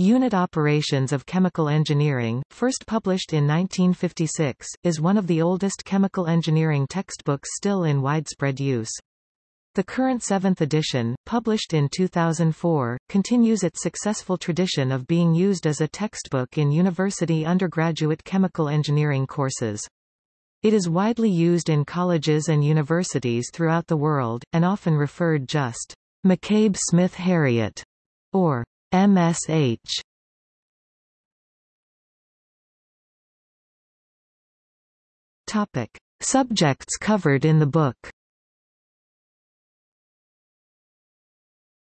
Unit Operations of Chemical Engineering, first published in 1956, is one of the oldest chemical engineering textbooks still in widespread use. The current seventh edition, published in 2004, continues its successful tradition of being used as a textbook in university undergraduate chemical engineering courses. It is widely used in colleges and universities throughout the world, and often referred just McCabe Smith Harriott or MSH. Topic. Subjects covered in the book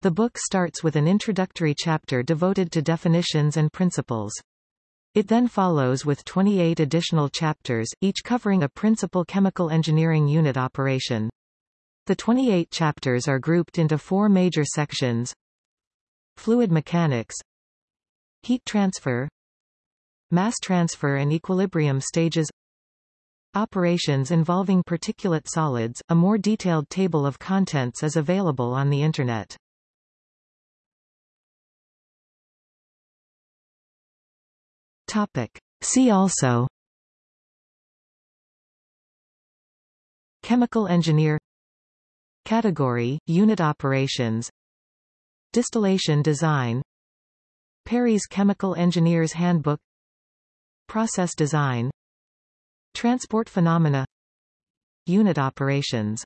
The book starts with an introductory chapter devoted to definitions and principles. It then follows with 28 additional chapters, each covering a principal chemical engineering unit operation. The 28 chapters are grouped into four major sections. Fluid mechanics Heat transfer Mass transfer and equilibrium stages Operations involving particulate solids, a more detailed table of contents is available on the Internet. Topic. See also Chemical engineer Category, unit operations Distillation design Perry's Chemical Engineer's Handbook Process design Transport phenomena Unit operations